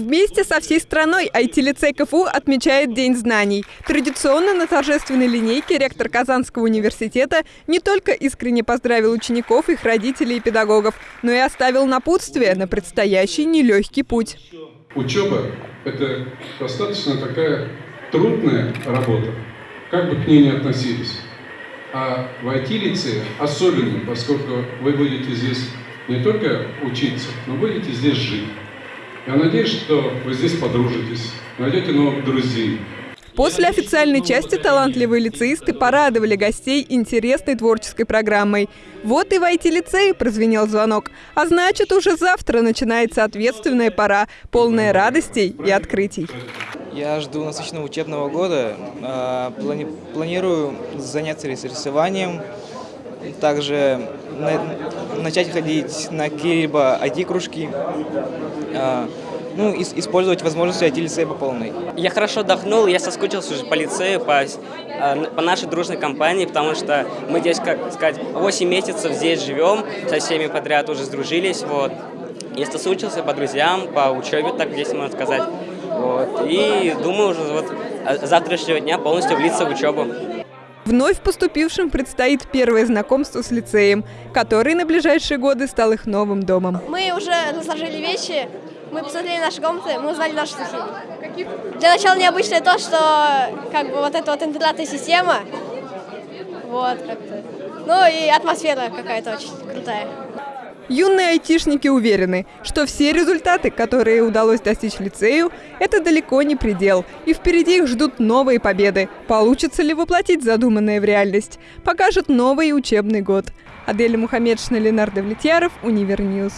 Вместе со всей страной IT-лицей КФУ отмечает День знаний. Традиционно на торжественной линейке ректор Казанского университета не только искренне поздравил учеников, их родителей и педагогов, но и оставил напутствие на предстоящий нелегкий путь. Учеба – это достаточно такая трудная работа, как бы к ней ни относились. А в IT-лицее особенно, поскольку вы будете здесь не только учиться, но будете здесь жить. Я надеюсь, что вы здесь подружитесь, найдете новых друзей. После официальной части талантливые лицеисты порадовали гостей интересной творческой программой. Вот и в IT-лицее прозвенел звонок. А значит, уже завтра начинается ответственная пора, полная радостей и открытий. Я жду насыщенного учебного года. А, плани планирую заняться рисованием, также начать ходить на какие-либо IT-кружки, а, ну, использовать возможности IT-лицея по полной. Я хорошо отдохнул, я соскучился уже по лицею, по, а, по нашей дружной компании, потому что мы здесь, как сказать, 8 месяцев здесь живем, со всеми подряд уже сдружились, вот. Я соскучился по друзьям, по учебе, так здесь можно сказать. Вот. И думаю уже вот с завтрашнего дня полностью влиться в учебу. Вновь поступившим предстоит первое знакомство с лицеем, который на ближайшие годы стал их новым домом. Мы уже разложили вещи, мы посмотрели наши комнаты, мы узнали наши стихи. Для начала необычное то, что как бы вот эта вот интернатная система, вот как-то. Ну и атмосфера какая-то очень крутая. Юные айтишники уверены, что все результаты, которые удалось достичь лицею, это далеко не предел, и впереди их ждут новые победы. Получится ли воплотить задуманное в реальность, покажет новый учебный год. Аделя Мухаммедшина, Ленардо Влетьяров, Univer News.